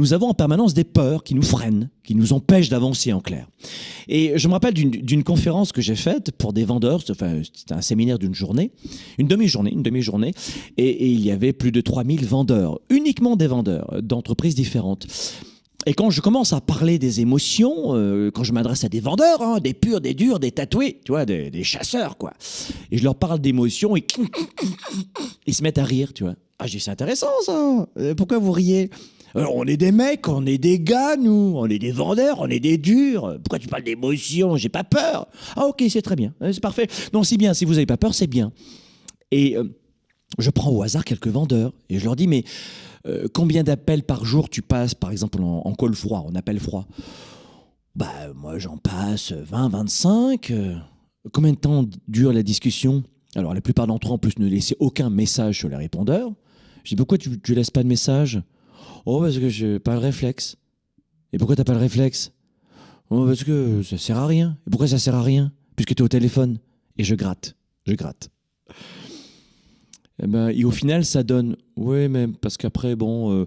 nous avons en permanence des peurs qui nous freinent, qui nous empêchent d'avancer en clair. Et je me rappelle d'une conférence que j'ai faite pour des vendeurs, enfin, c'était un séminaire d'une journée, une demi-journée, une demi-journée, et, il y avait plus de 3000 vendeurs, uniquement des vendeurs d'entreprises différentes. Et quand je commence à parler des émotions, euh, quand je m'adresse à des vendeurs, hein, des purs, des durs, des tatoués, tu vois, des, des chasseurs, quoi, et je leur parle d'émotions, et ils se mettent à rire, tu vois. Ah, j'ai c'est intéressant ça. Euh, pourquoi vous riez? Euh, On est des mecs, on est des gars, nous. On est des vendeurs, on est des durs. Pourquoi tu parles d'émotion? J'ai pas peur. Ah, ok, c'est très bien. C'est parfait. Non, c'est bien. Si vous avez pas peur, c'est bien. Et euh, je prends au hasard quelques vendeurs et je leur dis Mais combien d'appels par jour tu passes, par exemple, en, en col froid, en appel froid? Bah, moi, j'en passe 20, 25. combien de temps dure la discussion? Alors, la plupart d'entre eux, en plus, ne laissaient aucun message sur les répondeurs. Je dis, pourquoi tu ne laisses pas de message? Oh, parce que je n'ai pas le réflexe. Et pourquoi tu n'as pas le réflexe? Oh, parce que ça sert à rien. Et pourquoi ça sert à rien? Puisque tu es au téléphone. Et je gratte. Je gratte. Et, eh ben, et au final, ça donne. Oui, mais parce qu'après, bon, euh,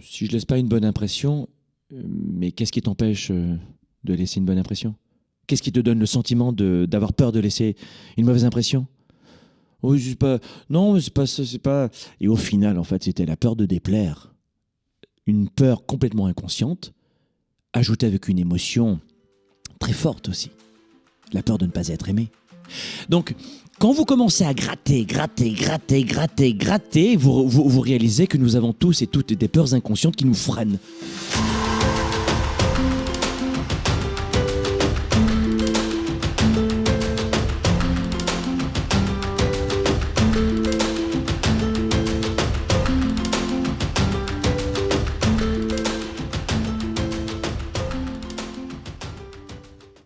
si je laisse pas une bonne impression, euh, mais qu'est-ce qui t'empêche euh, de laisser une bonne impression? Qu'est-ce qui te donne le sentiment d'avoir peur de laisser une mauvaise impression? C'est pas. Non, c'est pas c'est pas. Et au final, en fait, c'était la peur de déplaire. Une peur complètement inconsciente, ajoutée avec une émotion très forte aussi. La peur de ne pas être aimé. Donc, quand vous commencez à gratter, gratter, gratter, gratter, gratter, vous, réalisez que nous avons tous et toutes des peurs inconscientes qui nous freinent.